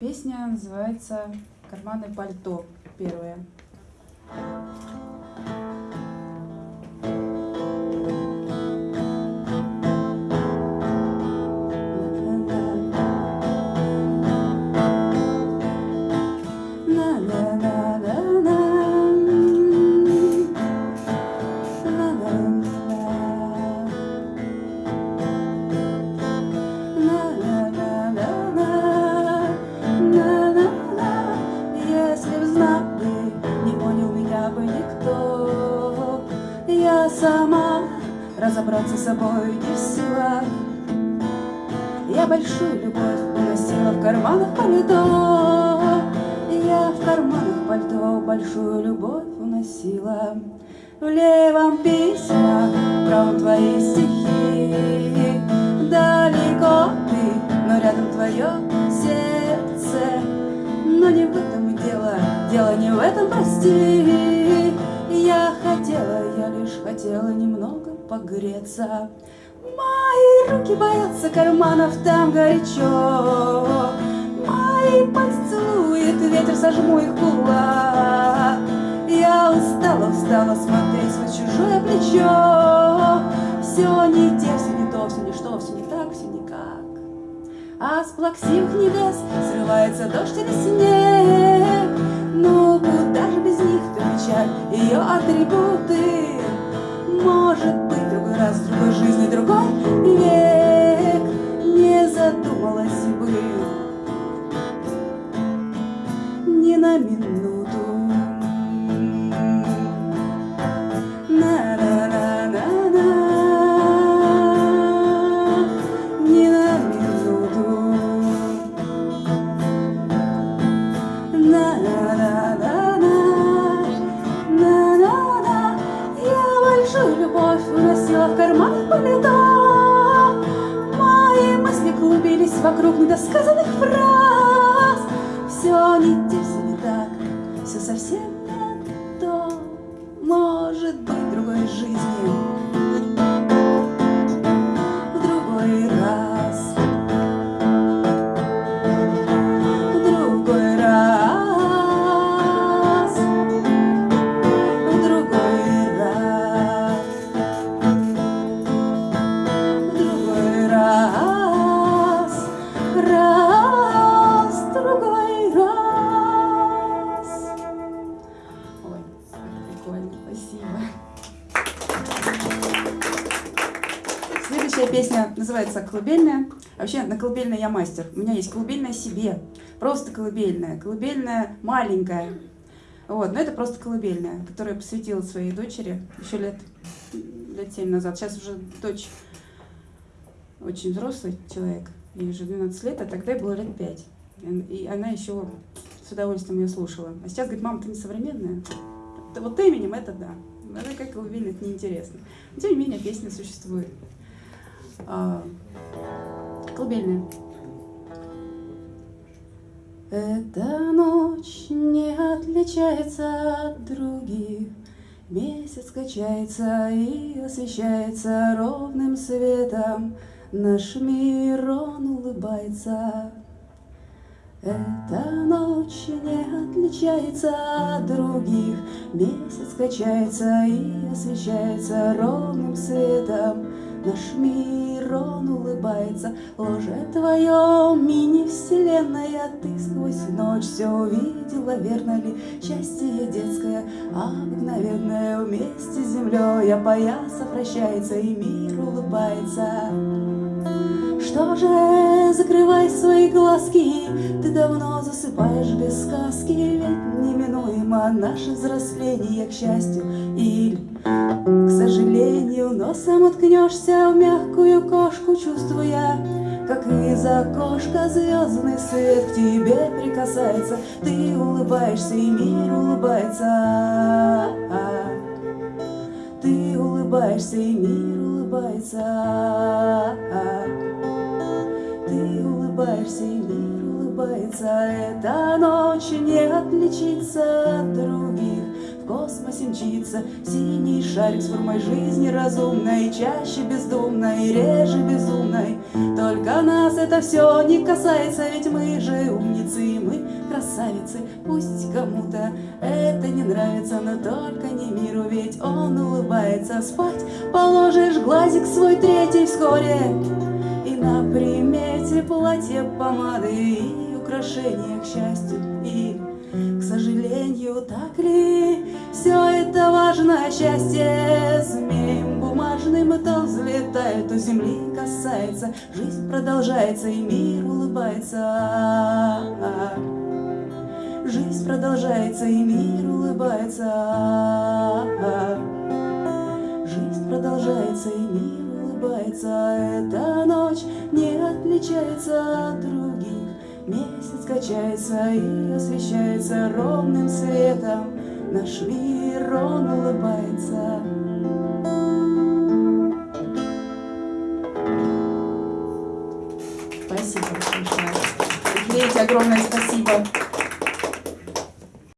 Песня называется «Карманы пальто» первая. Никто. Я сама разобраться с собой не в силах. Я большую любовь уносила в карманах пальто. Я в карманах пальто большую любовь уносила. В левом письма, в правом твои стихи. Далеко ты, но рядом твое сердце. Но не в этом дело, дело не в этом, прости. Хотела немного погреться. Мои руки боятся карманов, там горячо. Мои пальцы целует ветер, сожму их кулак. Я устала, устала смотреть на чужое плечо. Все не те, все не то, все не что, все не так, все никак. А с плаксивых небес срывается дождь или снег. Ну, куда же без них ты ее атрибуты? Другой жизни, другой век Не задумалась бы ни на минуту. Уносила в карман пальто. Мои мысли клубились вокруг недосказанных фраз. Все не те, все не так, все совсем не то. Может быть, другой жизни прикольно, спасибо. Следующая песня называется «Колыбельная». Вообще, на колыбельной я мастер. У меня есть колыбельная себе. Просто колыбельная. Колыбельная маленькая. Вот, но это просто колыбельная, которую я посвятила своей дочери еще лет, лет 7 назад. Сейчас уже дочь очень взрослый человек, ей уже 12 лет, а тогда ей было лет 5. И она еще с удовольствием ее слушала. А сейчас говорит, мама, ты не современная? Да вот именем это да. Это как колыбельная, это неинтересно. Но, тем не менее, песня существует. А, колыбельная. Эта ночь не отличается от других. Месяц качается и освещается ровным светом. Наш мир, он улыбается. Эта ночь не отличается от других. Месяц качается и освещается ровным светом. Наш мир, он улыбается, ложе твое, мини-вселенная, ты сквозь ночь все увидела, верно ли? Счастье детское, обыкновенное, вместе с землей опояса прощается, и мир улыбается. Что же, закрывай свои глазки, ты давно засыпаешь без сказки, ведь неминуемо наше взросление к счастью или к сожалению, носом уткнешься в мягкую кошку, чувствуя, как из окошка звездный свет к тебе прикасается. Ты улыбаешься, и мир улыбается. Ты улыбаешься, и мир улыбается. И мир улыбается. Эта ночь не отличится от других. В космосе мчится Синий шарик с формой жизни разумной. Чаще бездумной, реже безумной. Только нас это все не касается Ведь мы же умницы, мы красавицы. Пусть кому-то это не нравится Но только не миру, ведь он улыбается. Спать положишь глазик свой третий вскоре И на примете платье, помады и украшения к счастью и к сожалению, так ли все это важное счастье? Змеем бумажным то взлетает, то земли касается Жизнь продолжается и мир улыбается. Жизнь продолжается и мир улыбается. Жизнь продолжается и мир улыбается Эта ночь не отличается от других Месяц качается и освещается ровным светом, Наш мир, он улыбается. Спасибо большое. Лейте огромное спасибо.